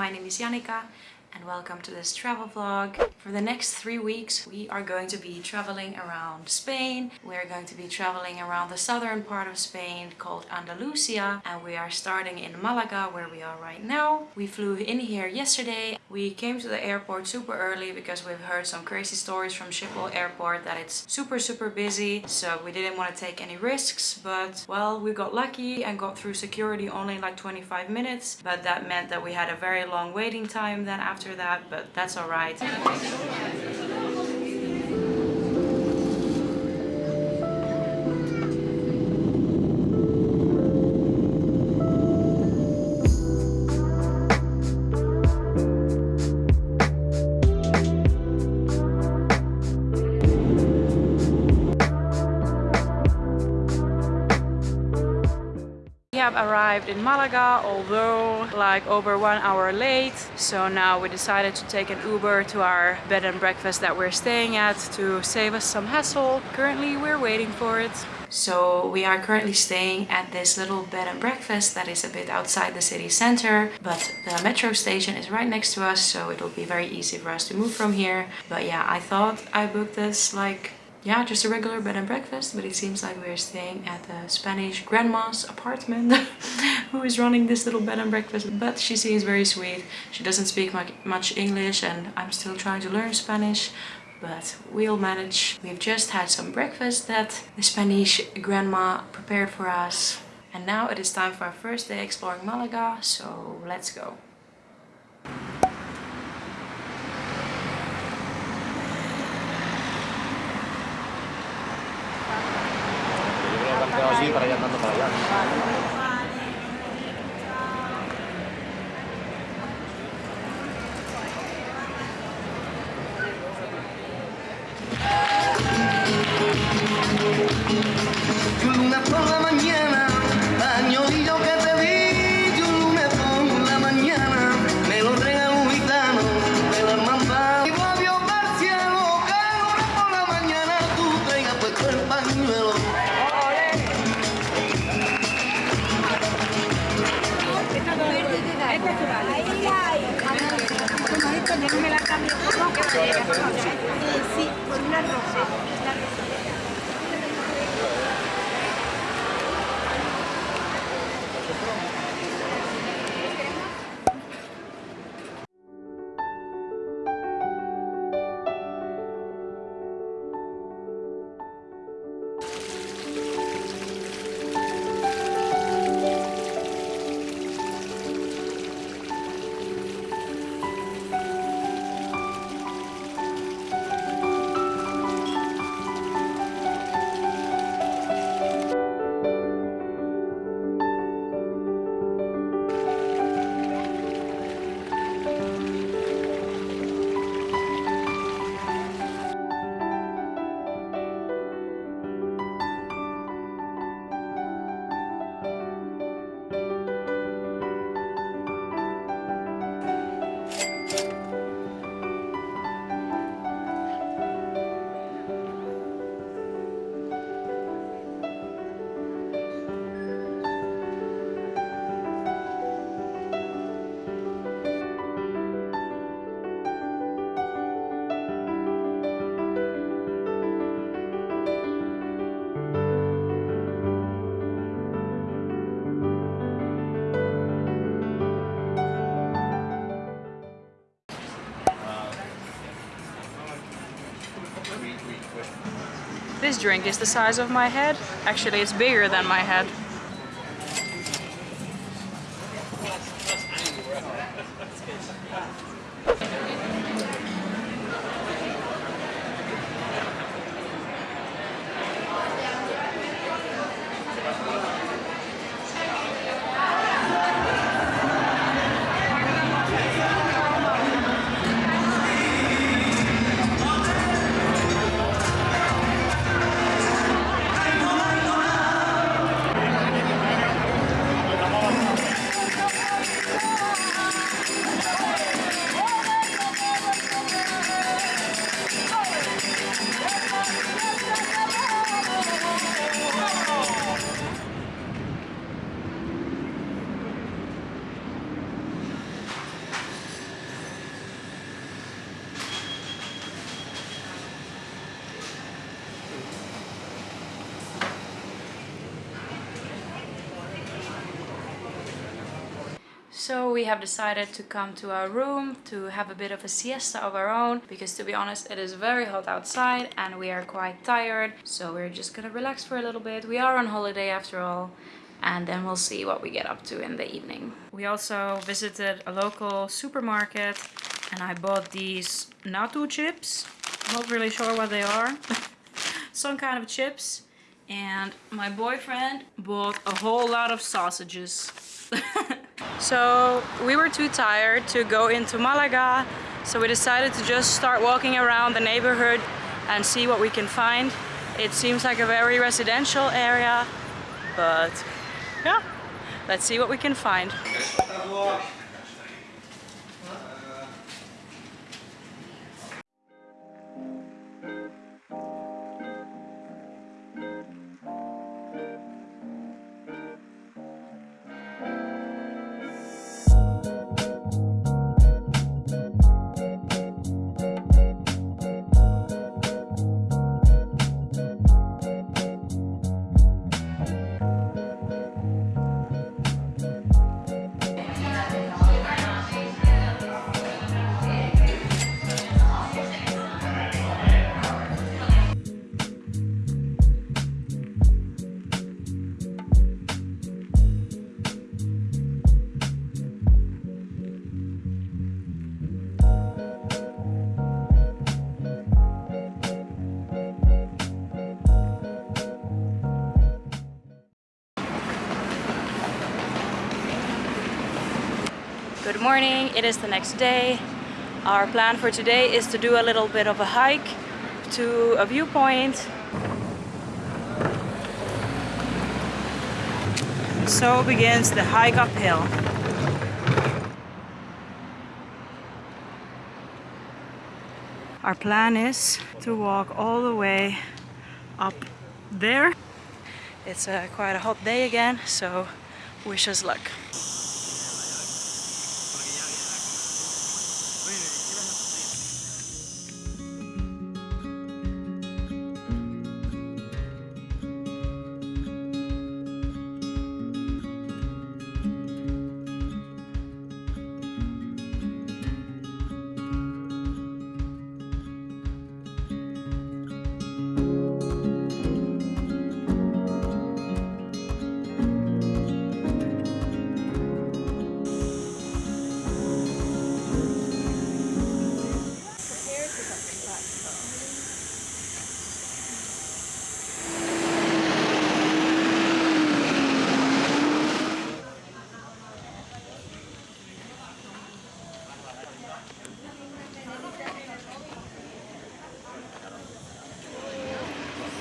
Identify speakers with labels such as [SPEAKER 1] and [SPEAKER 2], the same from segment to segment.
[SPEAKER 1] my name is Janika and welcome to this travel vlog. For the next three weeks we are going to be traveling around Spain. We're going to be traveling around the southern part of Spain called Andalusia and we are starting in Malaga where we are right now. We flew in here yesterday. We came to the airport super early because we've heard some crazy stories from Schiphol airport that it's super super busy so we didn't want to take any risks but well we got lucky and got through security only like 25 minutes but that meant that we had a very long waiting time then after after that, but that's all right. Arrived in Malaga, although like over one hour late. So now we decided to take an Uber to our bed and breakfast that we're staying at to save us some hassle. Currently we're waiting for it. So we are currently staying at this little bed and breakfast that is a bit outside the city center, but the metro station is right next to us, so it will be very easy for us to move from here. But yeah, I thought I booked this like yeah, just a regular bed and breakfast, but it seems like we're staying at the Spanish grandma's apartment who is running this little bed and breakfast. But she seems very sweet. She doesn't speak much English and I'm still trying to learn Spanish, but we'll manage. We've just had some breakfast that the Spanish grandma prepared for us. And now it is time for our first day exploring Malaga, so let's go.
[SPEAKER 2] Así para ir andando para allá.
[SPEAKER 1] This drink is the size of my head. Actually, it's bigger than my head. Have decided to come to our room to have a bit of a siesta of our own because to be honest it is very hot outside and we are quite tired so we're just gonna relax for a little bit. We are on holiday after all and then we'll see what we get up to in the evening. We also visited a local supermarket and I bought these natto chips. Not really sure what they are. Some kind of chips. And my boyfriend bought a whole lot of sausages. so we were too tired to go into Malaga. So we decided to just start walking around the neighborhood and see what we can find. It seems like a very residential area, but yeah, let's see what we can find. Morning, it is the next day. Our plan for today is to do a little bit of a hike to a viewpoint. So begins the hike uphill. Our plan is to walk all the way up there. It's uh, quite a hot day again, so wish us luck.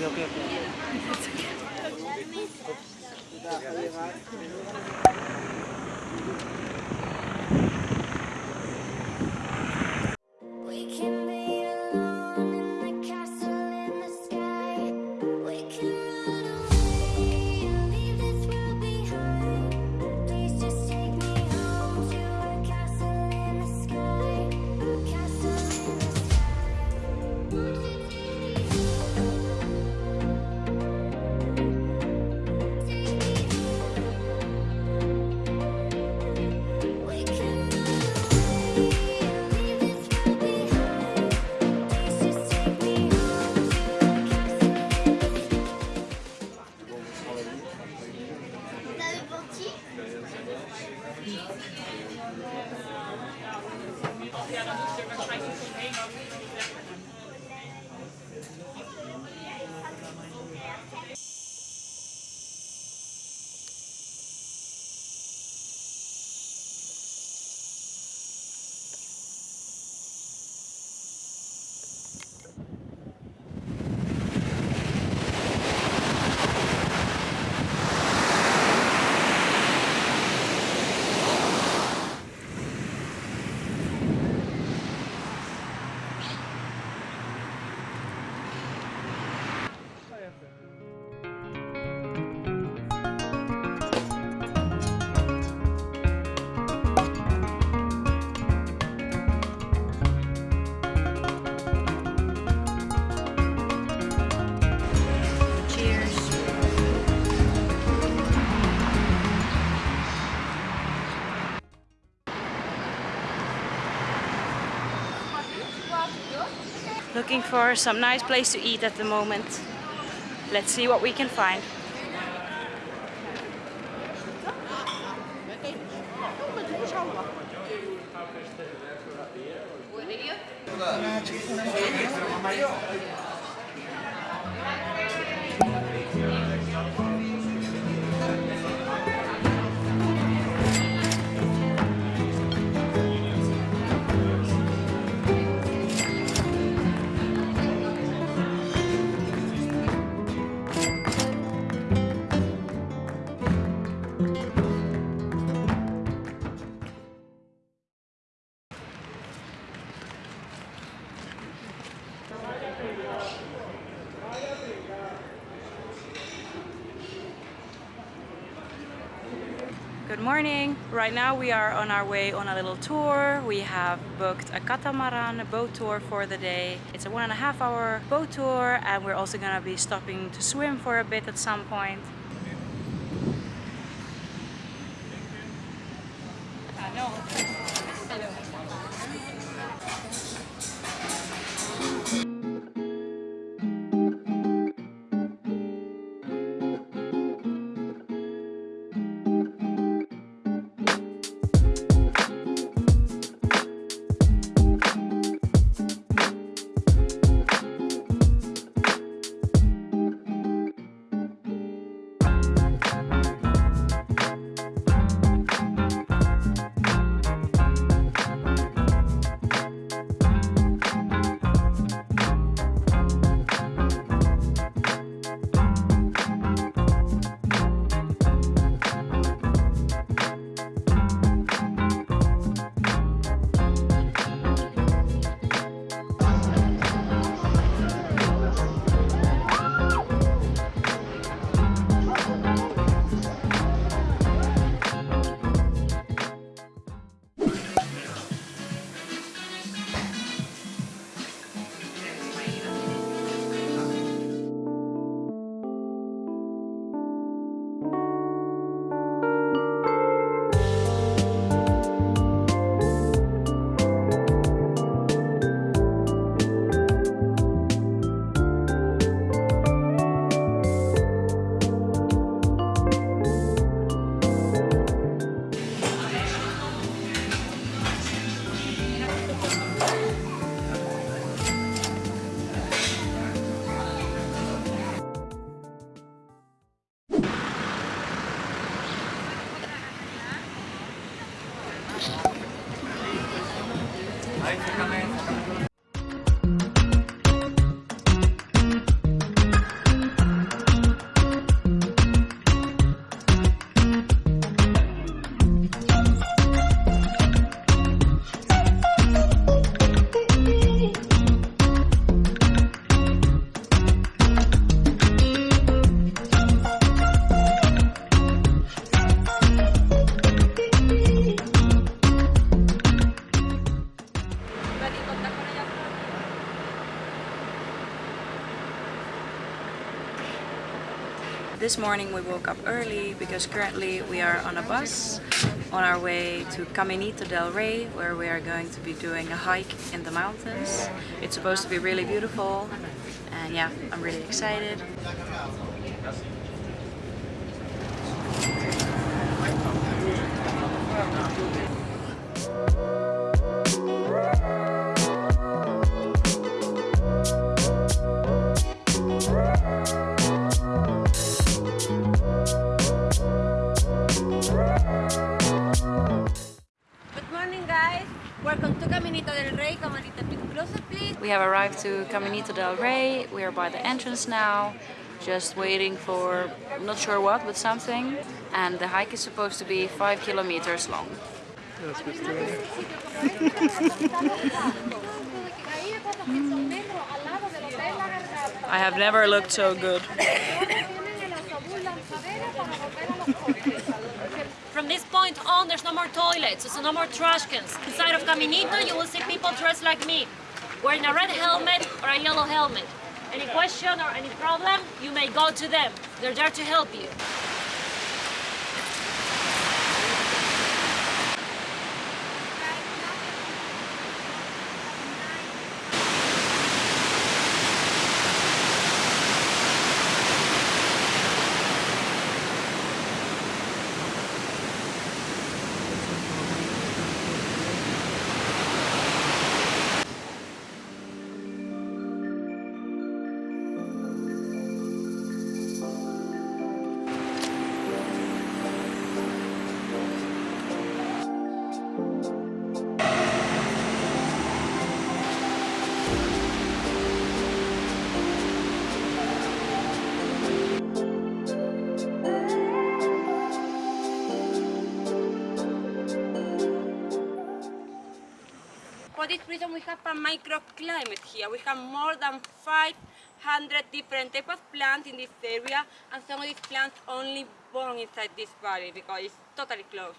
[SPEAKER 3] よくよくよく。
[SPEAKER 1] Looking for some nice place to eat at the moment. Let's see what we can find. Good morning. Right now we are on our way on a little tour. We have booked a catamaran boat tour for the day. It's a one and a half hour boat tour and we're also gonna be stopping to swim for a bit at some point. This morning we woke up early because currently we are on a bus on our way to Caminito del Rey where we are going to be doing a hike in the mountains. It's supposed to be really beautiful and yeah, I'm really excited. We have arrived to Caminito del Rey. We are by the entrance now, just waiting for I'm not sure what, but something. And the hike is supposed to be five kilometers long. I have never looked so good.
[SPEAKER 4] From this point on, there's no more toilets, so no more trash cans. Inside of Caminito, you will see people dressed like me, wearing a red helmet or a yellow helmet. Any question or any problem, you may go to them. They're there to help you.
[SPEAKER 5] We have a microclimate here. We have more than 500 different type of plants in this area and some of these plants only born inside this valley because it's totally closed.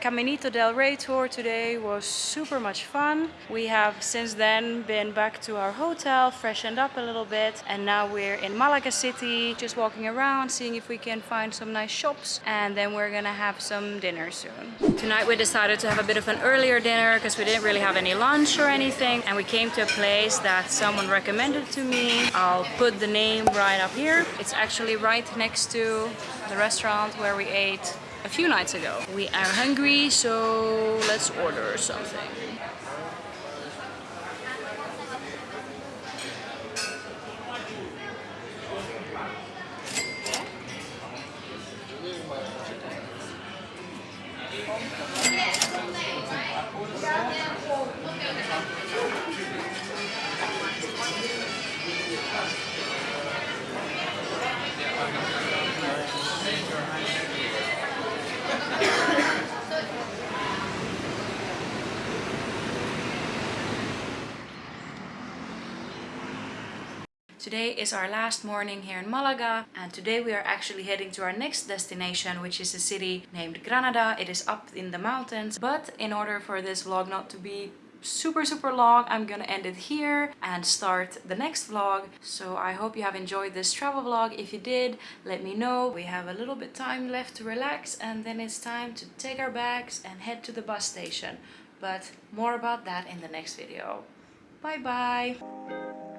[SPEAKER 1] Caminito del Rey tour today was super much fun. We have since then been back to our hotel, freshened up a little bit, and now we're in Malaga City, just walking around, seeing if we can find some nice shops, and then we're gonna have some dinner soon. Tonight we decided to have a bit of an earlier dinner because we didn't really have any lunch or anything, and we came to a place that someone recommended to me. I'll put the name right up here. It's actually right next to the restaurant where we ate a few nights ago. We are hungry, so let's order something. Today is our last morning here in Malaga and today we are actually heading to our next destination which is a city named Granada. It is up in the mountains but in order for this vlog not to be super super long I'm gonna end it here and start the next vlog. So I hope you have enjoyed this travel vlog. If you did let me know. We have a little bit time left to relax and then it's time to take our bags and head to the bus station. But more about that in the next video. Bye bye